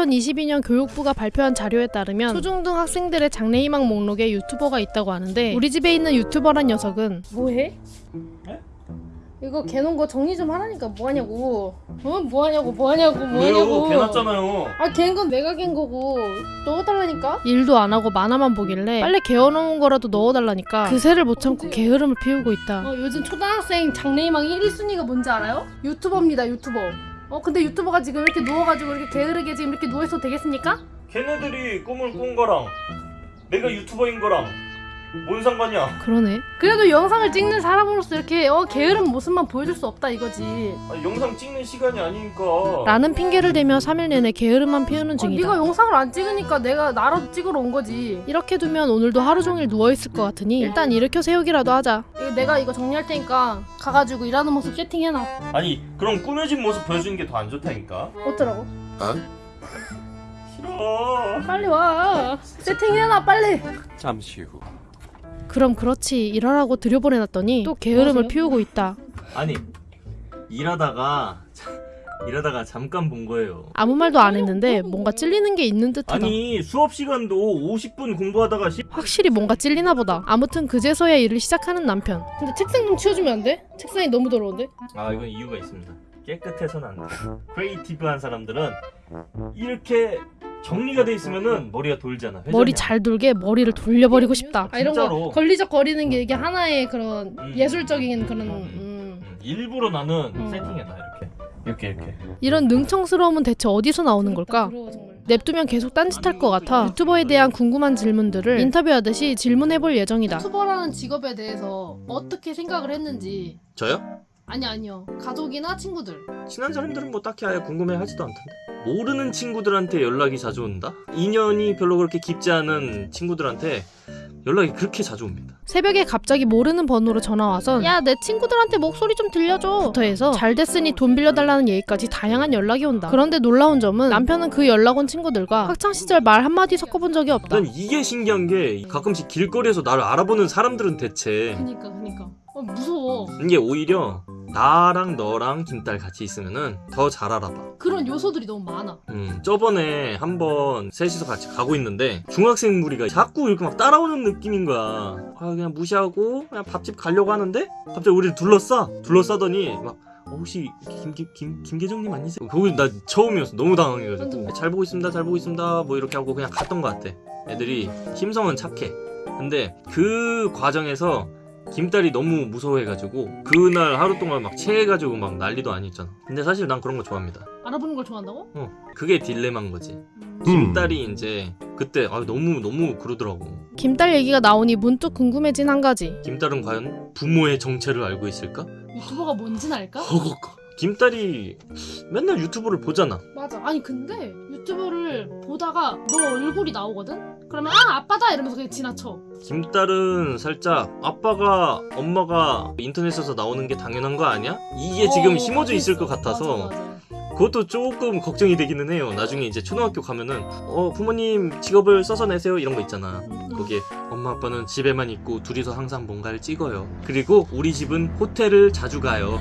2022년 교육부가 발표한 자료에 따르면 초중등 학생들의 장래희망 목록에 유튜버가 있다고 하는데 우리 집에 있는 유튜버란 녀석은 뭐해? 이거 개놓은 거 정리 좀 하라니까 뭐하냐고 어? 뭐하냐고 뭐하냐고 뭐하냐고 개났잖아요. 아 갠 건 내가 갠 거고 넣어달라니까 일도 안 하고 만화만 보길래 빨리 개어놓은 거라도 넣어달라니까 그새를 못 참고 게으름을 피우고 있다 어, 요즘 초등학생 장래희망 1위순위가 뭔지 알아요? 유튜버입니다 유튜버 어 근데 유튜버가 지금 이렇게 누워가지고 이렇게 게으르게 지금 이렇게 누워있어도 되겠습니까? 걔네들이 꿈을 꾼 거랑 내가 유튜버인 거랑 뭔 상관이야? 그러네 그래도 영상을 찍는 사람으로서 이렇게 어 게으른 모습만 보여줄 수 없다 이거지 아니, 영상 찍는 시간이 아니니까. 라는 핑계를 대며 3일 내내 게으름만 피우는 어, 중이다 네가 영상을 안 찍으니까 내가 나라도 찍으러 온 거지. 이렇게 두면 오늘도 하루 종일 누워있을 것 같으니 일단 일으켜 세우기라도 하자 이거 내가 이거 정리할 테니까 가가지고 일하는 모습 세팅해놔. 아니 그럼 꾸며진 모습 보여주는 게 더 안 좋다니까. 어쩌라고? 싫어. 빨리 와. 세팅해놔 빨리. 잠시 후 그럼 그렇지 일하라고 들여보내놨더니 또 게으름을 뭐하세요? 피우고 있다 아니 일하다가 일하다가 잠깐 본 거예요. 아무 말도 안 했는데 뭔가 찔리는 게 있는 듯하다 아니 수업 시간도 50분 공부하다가 시... 확실히 뭔가 찔리나 보다 아무튼 그제서야 일을 시작하는 남편 근데 책상 좀 치워주면 안 돼? 책상이 너무 더러운데? 아 이건 이유가 있습니다. 깨끗해서는 안 돼. creative한 사람들은 이렇게 정리가 돼 있으면은 머리가 돌잖아. 회전이 머리. 잘 돌게 머리를 돌려버리고 싶다 아 이런 진짜로. 거 걸리적 거리는 게 이게 하나의 그런 음. 예술적인 그런 음. 음, 일부러 나는 음. 세팅해놔 이렇게 이렇게 이렇게. 이런 능청스러움은 대체 어디서 나오는 걸까? 부러워 정말. 냅두면 계속 딴짓할 것 같아 유튜버에 대한 궁금한 질문들을 인터뷰하듯이 질문해볼 예정이다 유튜버라는 직업에 대해서 어떻게 생각을 했는지 저요? 아니 아니요. 가족이나 친구들. 친한 사람들은 뭐 딱히 아예 궁금해하지도 않던데. 모르는 친구들한테 연락이 자주 온다. 인연이 별로 그렇게 깊지 않은 친구들한테 연락이 그렇게 자주 옵니다. 새벽에 갑자기 모르는 번호로 전화와선 야내 친구들한테 목소리 좀 들려줘. 부터 해서 잘 됐으니 돈 빌려달라는 얘기까지 다양한 연락이 온다. 그런데 놀라운 점은 남편은 그 연락 온 친구들과 학창시절 말 한마디 섞어본 적이 없다. 난 이게 신기한 게 가끔씩 길거리에서 나를 알아보는 사람들은 대체. 그니까 그니까. 어 무서워. 이게 오히려 나랑 너랑 김딸 같이 있으면은 더 잘 알아봐. 그런 요소들이 너무 많아 음, 저번에 한번 셋이서 같이 가고 있는데 중학생 무리가 자꾸 이렇게 막 따라오는 느낌인 거야. 아, 그냥 무시하고 그냥 밥집 가려고 하는데 갑자기 우리를 둘러싸. 둘러싸더니 막 어, 혹시 김, 김, 김, 김계정님 아니세요? 거기 나 처음이었어. 너무 당황해가지고. 잘 보고 있습니다. 잘 보고 있습니다. 뭐 이렇게 하고 그냥 갔던 것 같아. 애들이 심성은 착해. 근데 그 과정에서 김딸이 너무 무서워해가지고 그날 하루 동안 막 체해가지고 막 난리도 아니었잖아. 근데 사실 난 그런 거 좋아합니다. 알아보는 걸 좋아한다고? 어, 그게 딜레마인 거지. 음. 김딸이 이제 그때 아, 너무 너무 그러더라고. 김딸 얘기가 나오니 문득 궁금해진 한 가지 김딸은 과연 부모의 정체를 알고 있을까? 유튜버가 뭔지는 알까? 허걱. 김딸이 맨날 유튜브를 보잖아. 맞아 아니 근데 유튜브를 보다가 너 얼굴이 나오거든? 그러면 아 아빠다 이러면서 그냥 지나쳐 김딸은 살짝 아빠가 엄마가 인터넷에서 나오는 게 당연한 거 아니야? 이게 지금 어, 심어져 있을 것 맞아, 같아서 맞아, 맞아. 그것도 조금 걱정이 되기는 해요. 나중에 이제 초등학교 가면은 어 부모님 직업을 써서 내세요 이런 거 있잖아. 거기에 엄마 아빠는 집에만 있고 둘이서 항상 뭔가를 찍어요. 그리고 우리 집은 호텔을 자주 가요.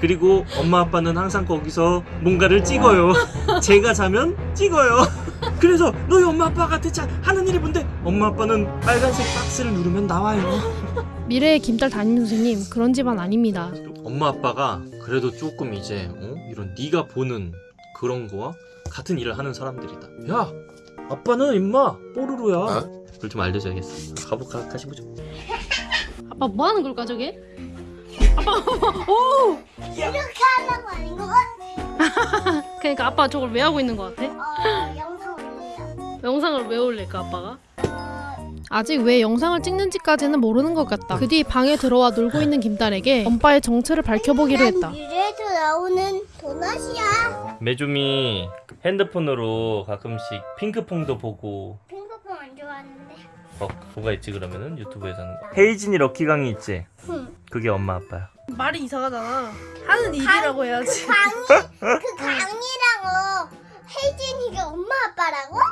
그리고 엄마 아빠는 항상 거기서 뭔가를 찍어요. 제가 자면 찍어요. 그래서 너희 엄마 아빠가 대체 하는 일이 뭔데? 엄마 아빠는 빨간색 박스를 누르면 나와요. 미래의 김딸 담임 선생님 그런 집안 아닙니다 엄마 아빠가 그래도 조금 이제 어? 이런 네가 보는 그런 거와 같은 일을 하는 사람들이다. 야, 아빠는 임마 뽀로로야. 그걸 좀 알려줘야겠어. 가볼까 가시보죠. 아빠 뭐 하는 걸까 저게? 하는 거 아닌 것 같아. 그러니까 아빠 저걸 왜 하고 있는 것 같아? 영상. 영상을 왜 올릴까 아빠가? 아직 왜 영상을 찍는지까지는 모르는 것 같다 그 뒤 방에 들어와 놀고 있는 김딸에게 엄빠의 정체를 밝혀보기로 했다 미래에서 나오는 도넛이야. 매주미 핸드폰으로 가끔씩 핑크퐁도 보고 핑크퐁 안 좋아하는데. 어 뭐가 있지 그러면은 유튜브에서 하는 거. 헤이진이 럭키강이 있지. 응. 그게 엄마 아빠야. 말이 이상하잖아 하는 일이라고 해야지 강이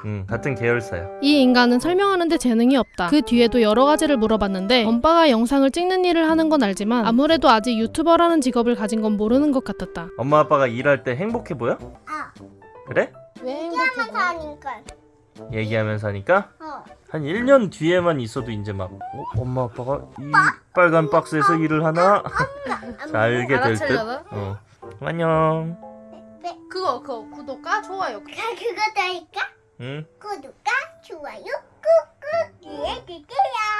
응 같은 계열사야. 이 인간은 설명하는데 재능이 없다. 그 뒤에도 여러 가지를 물어봤는데 엄빠가 영상을 찍는 일을 하는 건 알지만 아무래도 아직 유튜버라는 직업을 가진 건 모르는 것 같았다. 엄마 아빠가 일할 때 행복해 보여? 아 그래? 왜 얘기하면서 행복해? 보여? 하니까. 얘기하면서 하니까 어. 한 1년 뒤에만 있어도 이제 막 어, 엄마 아빠가 이 빨간 박스에서 일을 하나 자, 알게 될 듯. 어. 안녕. 그거 그거 구독과 좋아요. 그 그거 다 할까? 응. 구독과 좋아요 꾹꾹 눌러주세요.